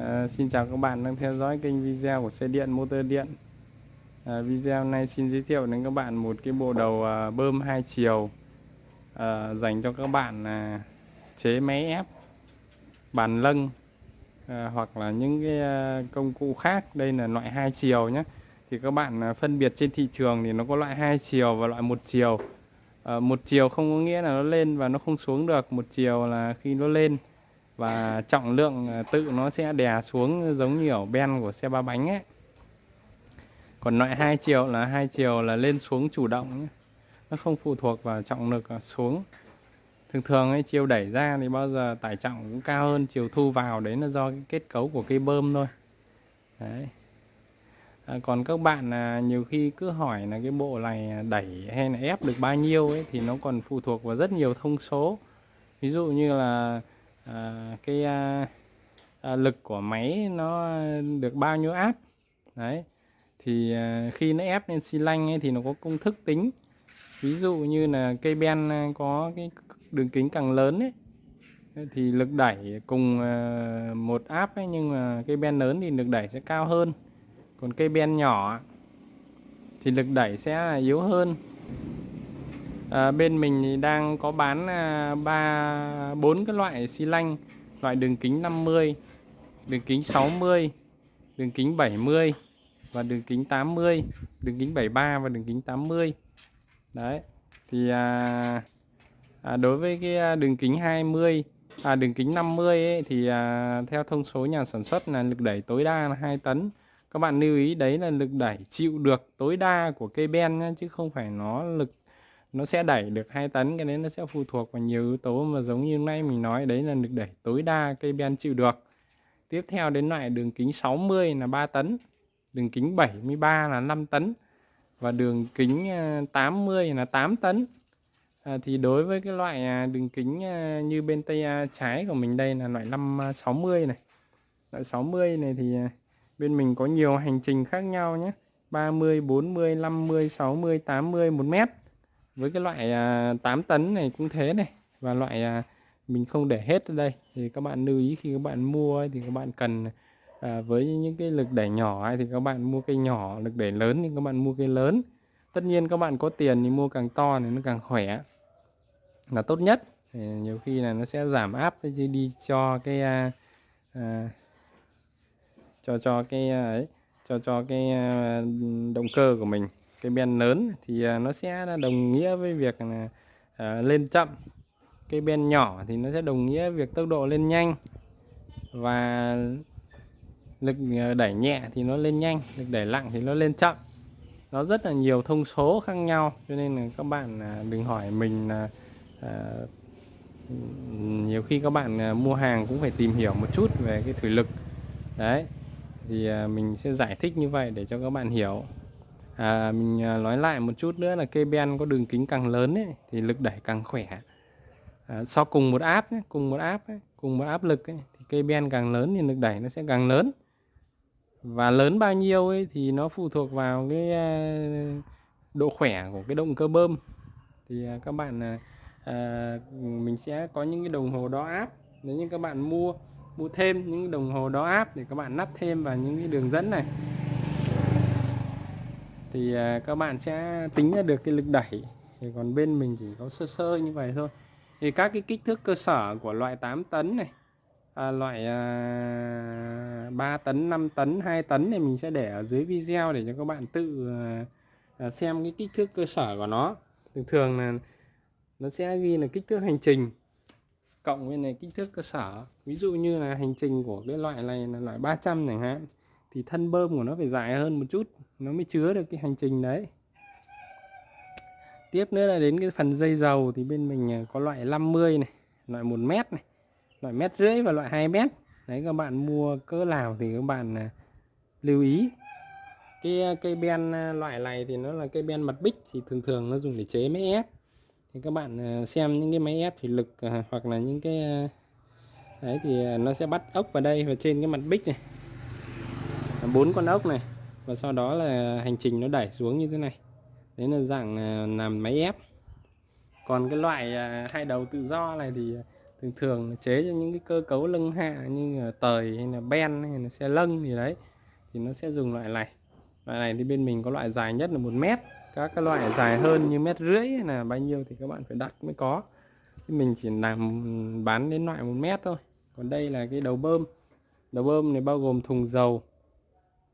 À, xin chào các bạn đang theo dõi kênh video của xe điện motor điện. À, video này xin giới thiệu đến các bạn một cái bộ đầu à, bơm hai chiều à, dành cho các bạn à, chế máy ép bàn lâng à, hoặc là những cái à, công cụ khác. Đây là loại hai chiều nhé. Thì các bạn à, phân biệt trên thị trường thì nó có loại hai chiều và loại một chiều. À, một chiều không có nghĩa là nó lên và nó không xuống được. Một chiều là khi nó lên và trọng lượng ờ, tự nó sẽ đè xuống giống như ở ben của xe ba bánh ấy. Còn loại hai chiều là hai chiều là lên xuống chủ động nhé. nó không phụ thuộc vào trọng lực ờ, xuống. Thường thường ấy chiều đẩy ra thì bao giờ tải trọng cũng cao hơn chiều thu vào đấy là do cái kết cấu của cây bơm thôi. Đấy. À, còn các bạn là nhiều khi cứ hỏi là cái bộ này đẩy hay là ép được bao nhiêu ấy thì nó còn phụ thuộc vào rất nhiều thông số. Ví dụ như là à, cái à, à, lực của máy nó được bao nhiêu áp? Đấy thì à, khi nó ép lên xi lanh ấy, thì nó có công thức tính. Ví dụ như là cây ben có cái đường kính càng lớn ấy thì lực đẩy cùng à, một áp ấy, nhưng mà cây ben lớn thì lực đẩy sẽ cao hơn. Còn cây ben nhỏ thì lực đẩy sẽ yếu hơn à, bên mình thì đang có bán ờ, ba bốn cái loại xi lanh loại đường kính 50 đường kính 60 đường kính 70 và đường kính 80 đường kính 73 và đường kính 80 đấy thì à, à, đối với cái đường kính 20 à, đường kính 50 à, ấy, thì à, theo thông số nhà sản xuất là lực đẩy tối đa là 2 tấn. Các bạn lưu ý đấy là lực đẩy chịu được tối đa của cây ben nhé, chứ không phải nó lực nó sẽ đẩy được 2 tấn cái đấy nó sẽ phụ thuộc vào nhiều yếu tố mà giống như nay mình nói đấy là được đẩy tối đa cây ben chịu được. Tiếp theo đến loại đường kính 60 là 3 tấn đường kính 73 là 5 tấn và đường kính à, 80 là 8 tấn. À, thì đối với cái loại à, đường kính à, như bên tay trái của mình đây là loại 560 này. Loại 60 này thì bên mình có nhiều hành trình khác nhau nhé. 30 40 50 60 80 1 mét với cái loại à, 8 tấn này cũng thế này và loại à, mình không để hết ở đây. Thì các bạn lưu ý khi các bạn mua thì các bạn cần à, với những cái lực đẩy nhỏ thì các bạn mua cây nhỏ lực đẩy lớn thì các bạn mua cây lớn. Tất nhiên các bạn có tiền thì mua càng to thì nó càng khỏe là tốt nhất. Thì nhiều khi là nó sẽ giảm áp chứ đi cho cái à, à, cho cho cái à, ấy cho cho cái à, động cơ của mình cái ben lớn thì à, nó sẽ đồng nghĩa với việc là à, lên chậm. Cây ben nhỏ thì nó sẽ đồng nghĩa việc tốc độ lên nhanh và lực à, đẩy nhẹ thì nó lên nhanh, lực đẩy nặng thì nó lên chậm. Nó rất là nhiều thông số khác nhau, cho nên là các bạn đừng hỏi mình là nhiều khi các bạn mua hàng cũng phải tìm hiểu một chút về cái thủy lực. Đấy, thì mình sẽ giải thích như vậy để cho các bạn hiểu à, mình à, nói lại một chút nữa là cây ben có đường kính càng lớn ấy, thì lực đẩy càng khỏe. À, so cùng một áp nhé, cùng một áp ấy, cùng một áp lực ấy, thì cây ben càng lớn thì lực đẩy nó sẽ càng lớn. Và lớn bao nhiêu ấy thì nó phụ thuộc vào cái à, độ khỏe của cái động cơ bơm. Thì à, các bạn à, à, mình sẽ có những cái đồng hồ đo áp. Nếu như các bạn mua mua thêm những đồng hồ đo áp để các bạn lắp thêm vào những cái đường dẫn này thì à, các bạn sẽ tính ra được cái lực đẩy. Thì còn bên mình chỉ có sơ sơ như vậy thôi. Thì các cái kích thước cơ sở của loại 8 tấn này à, loại à, 3 tấn 5 tấn 2 tấn thì mình sẽ để ở dưới video để cho các bạn tự à, à, xem cái kích thước cơ sở của nó. Thường thường là nó sẽ ghi là kích thước hành trình cộng với này kích thước cơ sở. Ví dụ như là hành trình của cái loại này là loại 300 chẳng hạn thì thân bơm của nó phải dài hơn một chút nó mới chứa được cái hành trình đấy. Tiếp nữa là đến cái phần dây dầu thì bên mình à, có loại 50 này, loại 1 mét này, loại mét rưỡi và loại 2 mét. Đấy, các bạn mua cỡ nào thì các bạn à, lưu ý. Cái à, cây ben loại này thì nó là cây ben mặt bích thì thường thường nó dùng để chế máy ép. Thì các bạn xem những cái máy ép thủy lực hoặc là những cái đấy thì nó sẽ bắt ốc vào đây và trên cái mặt bích này. Bốn con ốc này và sau đó là hành trình nó đẩy xuống như thế này. Đấy là dạng à, làm máy ép. Còn cái loại à, hai đầu tự do này thì à, thường thường chế cho những cái cơ cấu lưng hạ như là tời hay là ben hay là xe lân gì đấy, thì nó sẽ dùng loại này. Loại này thì bên mình có loại dài nhất là một mét. Các cái loại dài hơn như mét rưỡi là bao nhiêu thì các bạn phải đặt mới có. Thì mình chỉ làm, bán đến loại một mét thôi. Còn đây là cái đầu bơm. Đầu bơm này bao gồm thùng dầu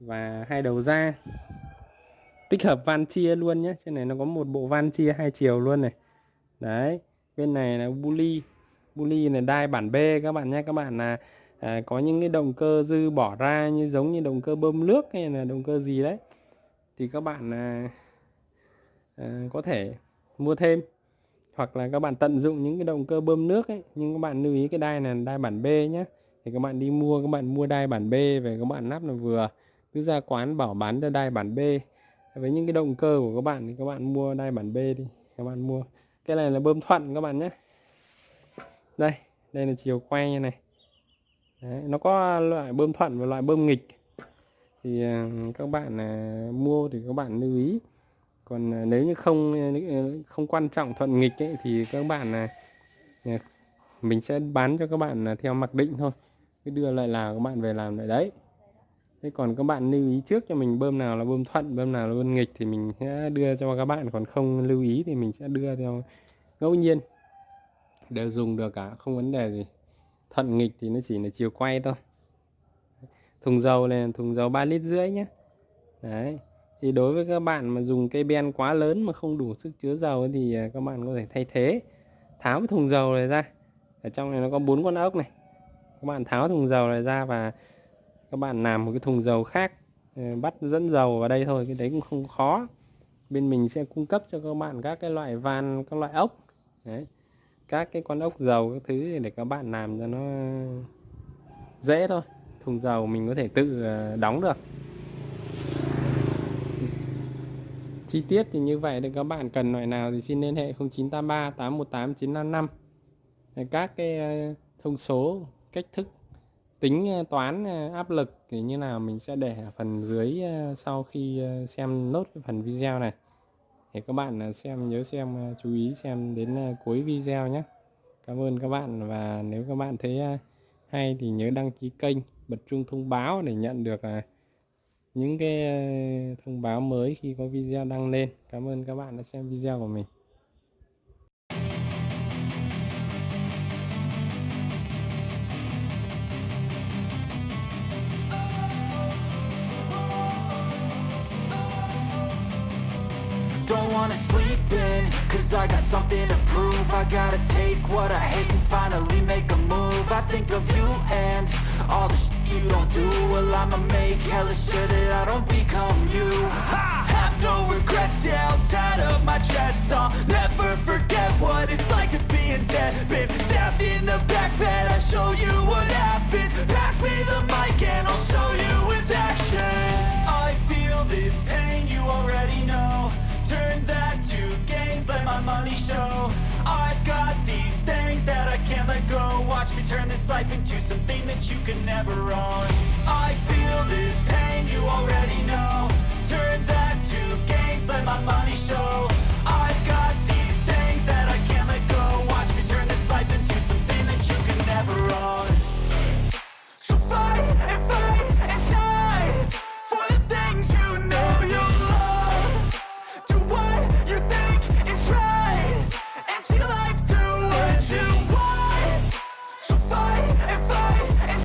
và hai đầu ra tích hợp van chia luôn nhé. Trên này nó có một bộ van chia hai chiều luôn này. Đấy bên này là buli buli này đai bản B các bạn nhé. Các bạn là à, có những cái động cơ dư bỏ ra như giống như động cơ bơm nước hay là động cơ gì đấy. Thì các bạn à, à, có thể mua thêm. Hoặc là các bạn tận dụng những cái động cơ bơm nước ấy. Nhưng các bạn lưu ý cái đai này là đai bản B nhé. Thì các bạn đi mua các bạn mua đai bản B về các bạn lắp là vừa cứ ra quán bảo bán cho đai bản B. Với những cái động cơ của các bạn thì các bạn mua đai bản B đi các bạn mua. Cái này là bơm thuận các bạn nhé. Đây đây là chiều quay như này. Đấy, nó có loại bơm thuận và loại bơm nghịch. Thì à, các bạn à, mua thì các bạn lưu ý. Còn à, nếu như không à, à, không quan trọng thuận nghịch ấy, thì các bạn mình sẽ bán cho các bạn theo mặc định thôi. Cứ đưa lại là các bạn về làm lại đấy thế còn các bạn lưu ý trước cho mình bơm nào là bơm thuận, bơm nào là bơm nghịch thì mình sẽ đưa cho các bạn, còn không lưu ý thì mình sẽ đưa theo ngẫu nhiên. Đều dùng được cả, không vấn đề gì. Thuận nghịch thì nó chỉ là chiều quay thôi. Thùng dầu này, thùng dầu 3 lít rưỡi nhé đấy, thì đối với các bạn mà dùng cây ben quá lớn mà không đủ sức chứa dầu thì à, các bạn có thể thay thế. Tháo cái thùng dầu này ra. Ở trong này nó có bốn con ốc này. Các bạn tháo thùng dầu này ra và các bạn làm một cái thùng dầu khác ờ, bắt dẫn dầu vào đây thôi, cái đấy cũng không khó. Bên mình sẽ cung cấp cho các bạn các cái loại van, các loại ốc, đấy, các cái con ốc dầu các thứ để các bạn làm cho nó dễ thôi. Thùng dầu mình có thể tự ờ, đóng được. Chi tiết thì như vậy, thì các bạn cần loại nào thì xin liên hệ 0983 818 955 các cái ờ, thông số, cách thức tính ờ, toán ờ, áp lực thì như nào mình sẽ để ở phần dưới ờ, sau khi xem nốt cái phần video này. Thì các bạn xem, nhớ xem chú ý xem đến cuối video nhé. Cảm ơn các bạn và nếu các bạn thấy hay thì nhớ đăng ký kênh, bật chuông thông báo để nhận được những cái thông báo mới khi có video đăng lên. Cảm ơn các bạn đã xem video của mình. Cause I got something to prove. I gotta take what I hate and finally make a move. I think of you and all the shit you don't do. Well I'ma make hella sure that I don't become you. I have no regrets, yeah, I'll tie up my chest. I'll never forget what money show. I've got these things that I can't let go. Watch me turn this life into something that you can never own. I feel this pain, you already know. Turn that to gains, let my money show